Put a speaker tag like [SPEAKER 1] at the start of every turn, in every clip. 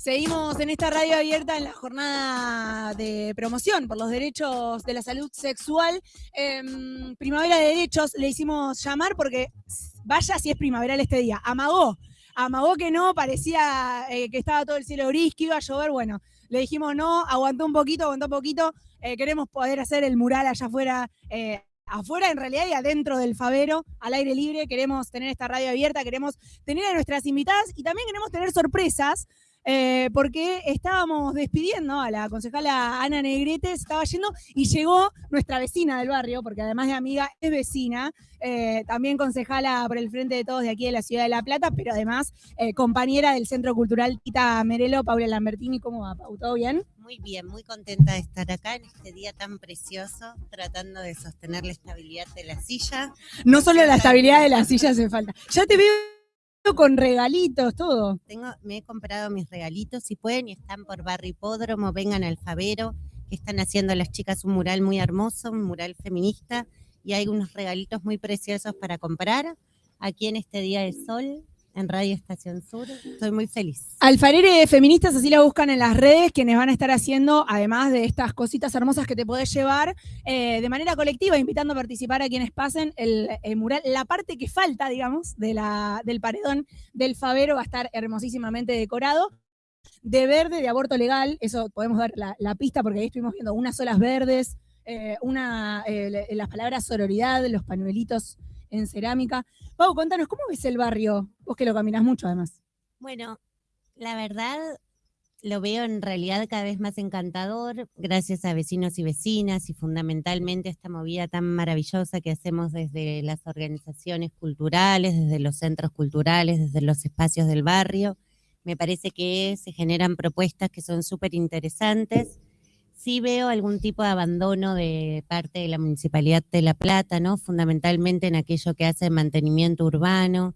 [SPEAKER 1] Seguimos en esta radio abierta en la jornada de promoción por los derechos de la salud sexual. Em, primavera de Derechos le hicimos llamar porque vaya si es primaveral este día. Amagó, amagó que no, parecía eh, que estaba todo el cielo gris, que iba a llover. Bueno, le dijimos no, aguantó un poquito, aguantó un poquito. Eh, queremos poder hacer el mural allá afuera. Eh, afuera en realidad y adentro del Favero, al aire libre, queremos tener esta radio abierta, queremos tener a nuestras invitadas y también queremos tener sorpresas eh, porque estábamos despidiendo a la concejala Ana Negrete, estaba yendo y llegó nuestra vecina del barrio, porque además de amiga es vecina, eh, también concejala por el frente de todos de aquí de la ciudad de La Plata, pero además eh, compañera del Centro Cultural Tita Merelo, Paula Lambertini. ¿Cómo va, Pau? ¿Todo bien?
[SPEAKER 2] Muy bien, muy contenta de estar acá en este día tan precioso, tratando de sostener la estabilidad de la silla.
[SPEAKER 1] No solo la estabilidad de la silla hace falta. Ya te veo con regalitos, todo.
[SPEAKER 2] Tengo, me he comprado mis regalitos, si pueden, y están por Barrio Hipódromo, vengan al Favero, que están haciendo las chicas un mural muy hermoso, un mural feminista, y hay unos regalitos muy preciosos para comprar aquí en este día de sol en Radio Estación Sur. Estoy muy feliz.
[SPEAKER 1] Alfarere Feministas, así la buscan en las redes, quienes van a estar haciendo, además de estas cositas hermosas que te podés llevar, eh, de manera colectiva, invitando a participar a quienes pasen el, mural. La parte que falta, digamos, de la, del paredón del Favero va a estar hermosísimamente decorado. De verde, de aborto legal, eso podemos dar la, pista porque ahí estuvimos viendo unas olas verdes, eh, una, eh, las palabras sororidad, los panuelitos en cerámica. Pau, contanos, ¿cómo ves el barrio? Vos que lo caminas mucho además.
[SPEAKER 2] Bueno, la verdad lo veo en realidad cada vez más encantador, gracias a vecinos y vecinas y fundamentalmente esta movida tan maravillosa que hacemos desde las organizaciones culturales, desde los centros culturales, desde los espacios del barrio. Me parece que se generan propuestas que son súper interesantes sí veo algún tipo de abandono de parte de la Municipalidad de La Plata, ¿no? Fundamentalmente en aquello que hace mantenimiento urbano.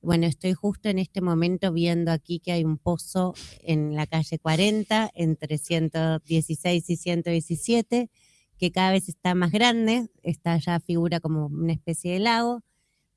[SPEAKER 2] Bueno, estoy justo en este momento viendo aquí que hay un pozo en la calle 40, entre 116 y 117, que cada vez está más grande, está ya figura como una especie de lago.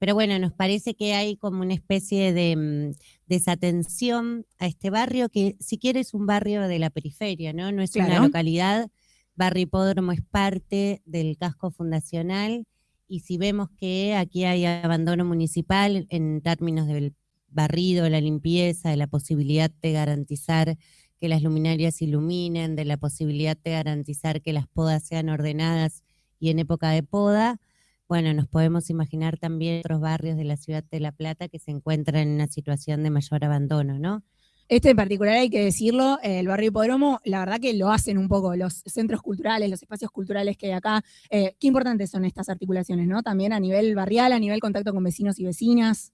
[SPEAKER 2] Pero bueno, nos parece que hay como una especie de mm, desatención a este barrio, que si quieres es un barrio de la periferia, ¿no? No es una localidad. Barrio Hipódromo es parte del casco fundacional y si vemos que aquí hay abandono municipal en términos del barrido, la limpieza, de la posibilidad de garantizar que las luminarias iluminen, de la posibilidad de garantizar que las podas sean ordenadas y en época de poda, bueno, nos podemos imaginar también otros barrios de la ciudad de La Plata que se encuentran en una situación de mayor abandono, ¿no?
[SPEAKER 1] Este en particular hay que decirlo, el barrio Hipódromo, la verdad que lo hacen un poco los centros culturales, los espacios culturales que hay acá. Eh, qué importantes son estas articulaciones, ¿no? También a nivel barrial, a nivel contacto con vecinos y vecinas.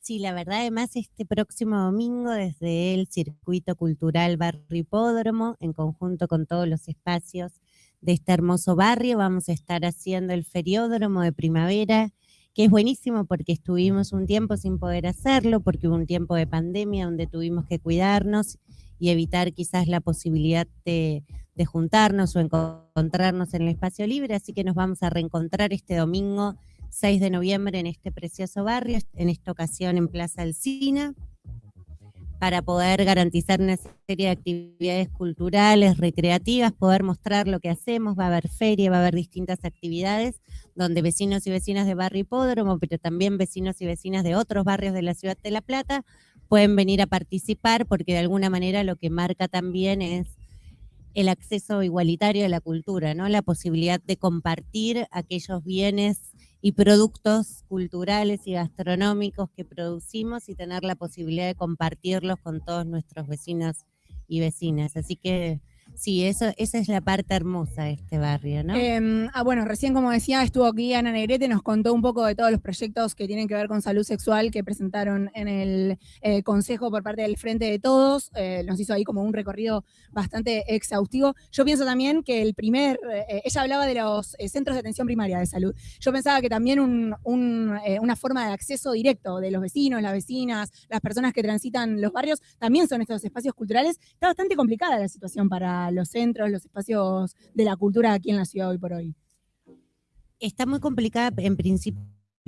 [SPEAKER 2] Sí, la verdad, además, este próximo domingo, desde el Circuito Cultural Barrio Hipódromo, en conjunto con todos los espacios de este hermoso barrio. Vamos a estar haciendo el feriódromo de primavera, que es buenísimo porque estuvimos un tiempo sin poder hacerlo, porque hubo un tiempo de pandemia donde tuvimos que cuidarnos y evitar quizás la posibilidad de, juntarnos o encontrarnos en el espacio libre. Así que nos vamos a reencontrar este domingo 6 de noviembre en este precioso barrio, en esta ocasión en Plaza Alcina para poder garantizar una serie de actividades culturales, recreativas, poder mostrar lo que hacemos, va a haber feria, va a haber distintas actividades donde vecinos y vecinas de Barrio Hipódromo, pero también vecinos y vecinas de otros barrios de la ciudad de La Plata pueden venir a participar porque de alguna manera lo que marca también es el acceso igualitario a la cultura, ¿no? La posibilidad de compartir aquellos bienes y productos culturales y gastronómicos que producimos y tener la posibilidad de compartirlos con todos nuestros vecinos y vecinas. Así que Sí, eso, esa es la parte hermosa de este barrio, ¿no?
[SPEAKER 1] Em, ah, bueno, recién como decía, estuvo aquí Ana Negrete, nos contó un poco de todos los proyectos que tienen que ver con salud sexual que presentaron en el eh, Consejo por parte del Frente de Todos. Eh, nos hizo ahí como un recorrido bastante exhaustivo. Yo pienso también que el primer, eh, ella hablaba de los centros de atención primaria de salud. Yo pensaba que también una forma de acceso directo de los vecinos, las vecinas, las personas que transitan los barrios, también son estos espacios culturales. Está bastante complicada la situación para los centros, los espacios de la cultura aquí en la ciudad hoy por hoy?
[SPEAKER 2] Está muy complicada en principio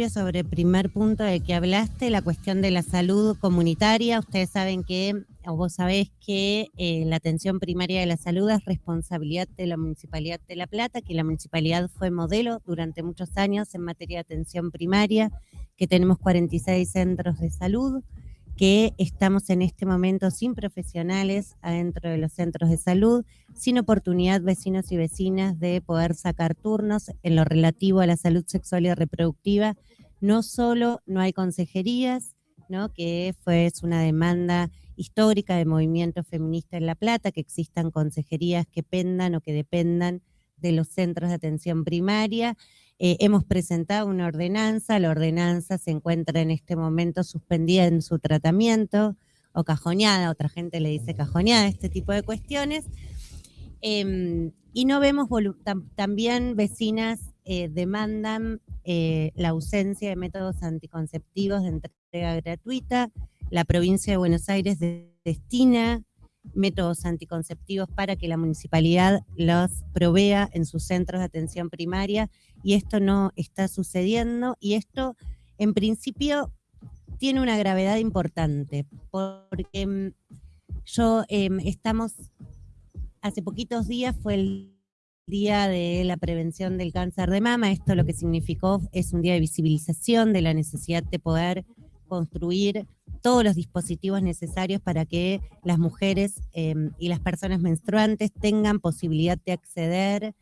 [SPEAKER 2] sobre el primer punto de que hablaste, la cuestión de la salud comunitaria. Ustedes saben que, o vos sabés que eh, la atención primaria de la salud es responsabilidad de la Municipalidad de La Plata, que la Municipalidad fue modelo durante muchos años en materia de atención primaria, que tenemos 46 centros de salud, que estamos en este momento sin profesionales adentro de los centros de salud, sin oportunidad vecinos y vecinas de poder sacar turnos en lo relativo a la salud sexual y reproductiva. No solo no hay consejerías, ¿no? que fue una demanda histórica de movimiento feminista en La Plata, que existan consejerías que pendan o que dependan de los centros de atención primaria, eh, hemos presentado una ordenanza, la ordenanza se encuentra en este momento suspendida en su tratamiento o cajoneada, otra gente le dice cajoneada, este tipo de cuestiones. Em, y no vemos, también vecinas eh, demandan eh, la ausencia de métodos anticonceptivos de entrega gratuita, la provincia de Buenos Aires destina métodos anticonceptivos para que la municipalidad los provea en sus centros de atención primaria y esto no está sucediendo y esto en principio tiene una gravedad importante porque mm, yo em, estamos, hace poquitos días fue el día de la prevención del cáncer de mama, esto lo que significó es un día de visibilización de la necesidad de poder construir todos los dispositivos necesarios para que las mujeres em, y las personas menstruantes tengan posibilidad de acceder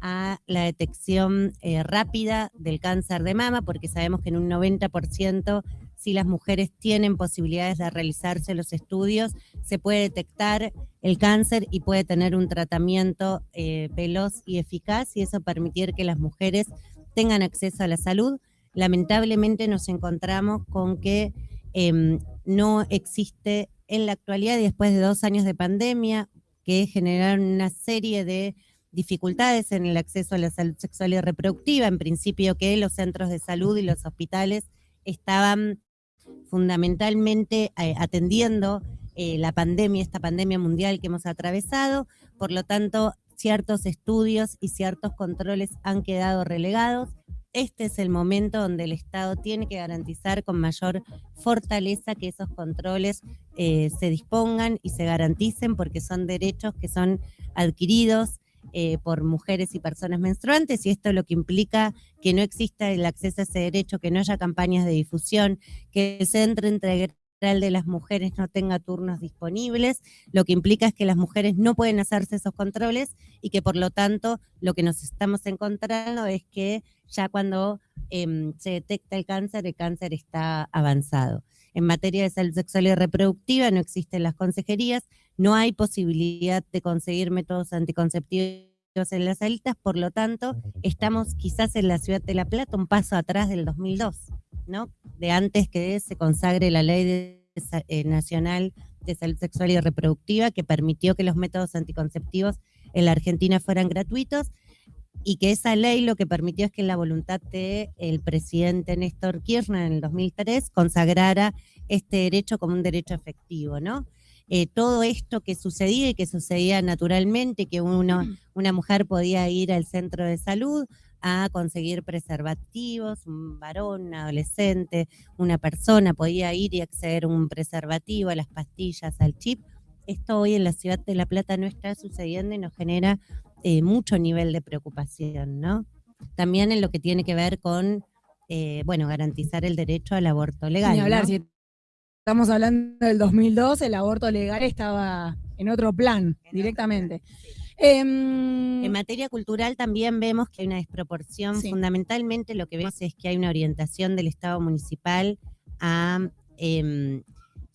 [SPEAKER 2] a la detección eh, rápida del cáncer de mama, porque sabemos que en un 90% si las mujeres tienen posibilidades de realizarse los estudios, se puede detectar el cáncer y puede tener un tratamiento eh, veloz y eficaz y eso permitir que las mujeres tengan acceso a la salud. Lamentablemente nos encontramos con que Em, no existe en la actualidad después de dos años de pandemia que generaron una serie de dificultades en el acceso a la salud sexual y reproductiva, en principio que los centros de salud y los hospitales estaban fundamentalmente eh, atendiendo eh, la pandemia, esta pandemia mundial que hemos atravesado, por lo tanto ciertos estudios y ciertos controles han quedado relegados. Este es el momento donde el Estado tiene que garantizar con mayor fortaleza que esos controles eh, se dispongan y se garanticen porque son derechos que son adquiridos eh, por mujeres y personas menstruantes y esto lo que implica que no exista el acceso a ese derecho, que no haya campañas de difusión, que se entre entre de las mujeres no tenga turnos disponibles, lo que implica es que las mujeres no pueden hacerse esos controles y que por lo tanto lo que nos estamos encontrando es que ya cuando em, se detecta el cáncer, el cáncer está avanzado. En materia de salud sexual y reproductiva no existen las consejerías, no hay posibilidad de conseguir métodos anticonceptivos en las salitas, por lo tanto, estamos quizás en la ciudad de La Plata un paso atrás del 2002. De antes que se consagre la ley eh, nacional de salud sexual y reproductiva que permitió que los métodos anticonceptivos en la Argentina fueran gratuitos y que esa ley lo que permitió es que la voluntad del el presidente Néstor Kirchner en el 2003 consagrara este derecho como un derecho efectivo, ¿no? Eh, todo esto que sucedía y que sucedía naturalmente, que uno, una mujer podía ir al centro de salud a conseguir preservativos, un varón, un adolescente, una persona podía ir y acceder a un preservativo, a las pastillas, al chip. Esto hoy en la ciudad de La Plata no está sucediendo y nos genera eh, mucho nivel de preocupación, ¿no? También en lo que tiene que ver con, eh, bueno, garantizar el derecho al aborto legal.
[SPEAKER 1] hablar, si estamos hablando del 2002, el aborto legal estaba en otro plan, directamente.
[SPEAKER 2] Em, en materia cultural también vemos que hay una desproporción. Fundamentalmente lo que vemos es que hay una orientación del Estado municipal a eh,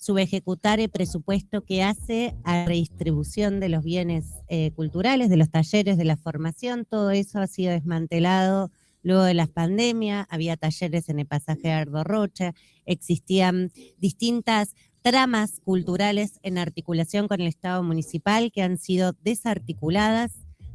[SPEAKER 2] subejecutar el presupuesto que hace a redistribución de los bienes eh, culturales, de los talleres, de la formación. Todo eso ha sido desmantelado luego de la pandemia. Había talleres en el pasaje Ardo Rocha, existían distintas tramas culturales en articulación con el Estado municipal que han sido desarticuladas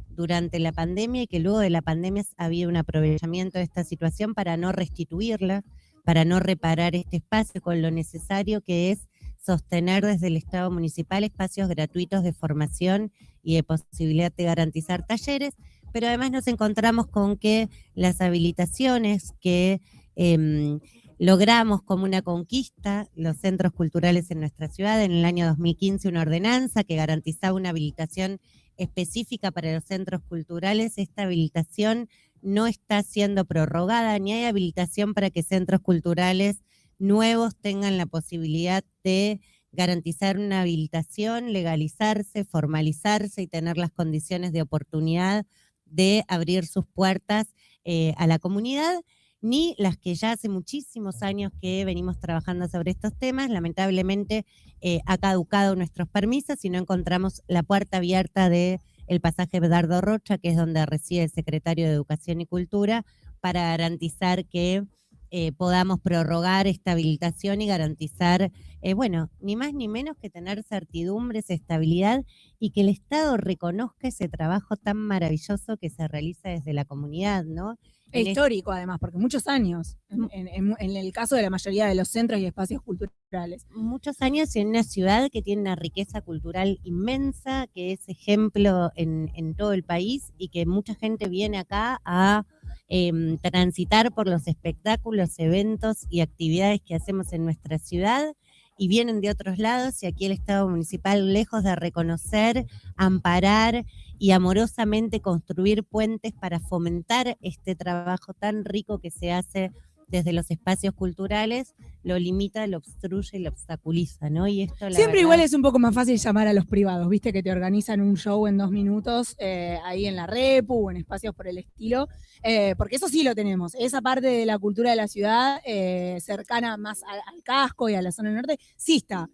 [SPEAKER 2] durante la pandemia y que luego de la pandemia ha habido un aprovechamiento de esta situación para no restituirla, para no reparar este espacio con lo necesario que es sostener desde el Estado municipal espacios gratuitos de formación y de posibilidad de garantizar talleres, pero además nos encontramos con que las habilitaciones que Em, logramos como una conquista los centros culturales en nuestra ciudad. En el año 2015 una ordenanza que garantizaba una habilitación específica para los centros culturales. Esta habilitación no está siendo prorrogada, ni hay habilitación para que centros culturales nuevos tengan la posibilidad de garantizar una habilitación, legalizarse, formalizarse y tener las condiciones de oportunidad de abrir sus puertas eh, a la comunidad, ni las que ya hace muchísimos años que venimos trabajando sobre estos temas. Lamentablemente eh, ha caducado nuestros permisos y no encontramos la puerta abierta de el pasaje Bedardo Rocha, que es donde reside el secretario de Educación y Cultura, para garantizar que eh, podamos prorrogar esta habilitación y garantizar, eh, bueno, ni más ni menos que tener certidumbres, estabilidad y que el Estado reconozca ese trabajo tan maravilloso que se realiza desde la comunidad, ¿no?
[SPEAKER 1] Es histórico, además, porque muchos años, en, el caso de la mayoría de los centros y espacios culturales.
[SPEAKER 2] Muchos años en una ciudad que tiene una riqueza cultural inmensa, que es ejemplo en, todo el país y que mucha gente viene acá a em, transitar por los espectáculos, eventos y actividades que hacemos en nuestra ciudad y vienen de otros lados y aquí el Estado municipal, lejos de reconocer, amparar y amorosamente construir puentes para fomentar este trabajo tan rico que se hace desde los espacios culturales, lo limita, lo obstruye y lo obstaculiza, ¿no? Y esto
[SPEAKER 1] Siempre igual es un poco más fácil llamar a los privados, viste que te organizan un show en dos minutos eh, ahí en la Repu o en espacios por el estilo, eh, porque eso sí lo tenemos, esa parte de la cultura de la ciudad eh, cercana más al, casco y a la zona norte, sí está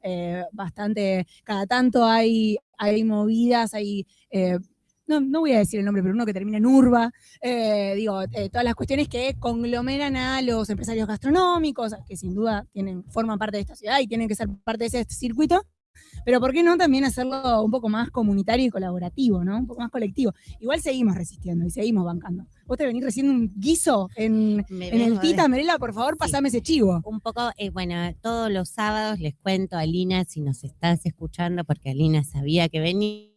[SPEAKER 1] bastante, cada tanto hay, hay movidas, hay no, no voy a decir el nombre, pero uno que termina en urba, eh, digo, eh, todas las cuestiones que conglomeran a los empresarios gastronómicos, que sin duda tienen, forman parte de esta ciudad y tienen que ser parte de ese circuito, pero ¿por qué no también hacerlo un poco más comunitario y colaborativo, ¿no? Un poco más colectivo. Igual seguimos resistiendo y seguimos bancando. Vos te venís recién un guiso en, el Tita, Merela, por favor, pasame ese chivo.
[SPEAKER 2] Un poco, eh, bueno, todos los sábados les cuento a Lina si nos estás escuchando, porque Alina sabía que venía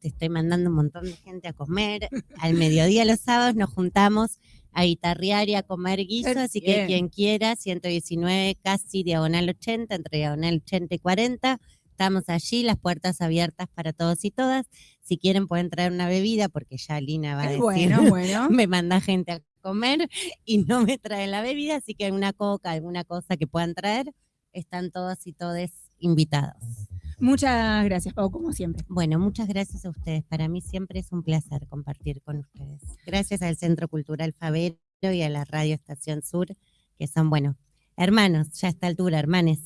[SPEAKER 2] te estoy mandando un montón de gente a comer. Al mediodía los sábados nos juntamos a guitarrear y a comer guiso, así que quien quiera, 119 casi diagonal 80, entre diagonal 80 y 40, estamos allí, las puertas abiertas para todos y todas. Si quieren pueden traer una bebida, porque ya Lina va a decir,
[SPEAKER 1] bueno, bueno.
[SPEAKER 2] me manda gente a comer y no me trae la bebida, así que una coca, alguna cosa que puedan traer, están todos y todes invitados.
[SPEAKER 1] Muchas gracias, Pau, como siempre.
[SPEAKER 2] Bueno, muchas gracias a ustedes. Para mí siempre es un placer compartir con ustedes. Gracias al Centro Cultural Favero y a la Radio Estación Sur, que son, bueno, hermanos, ya a esta altura, hermanes.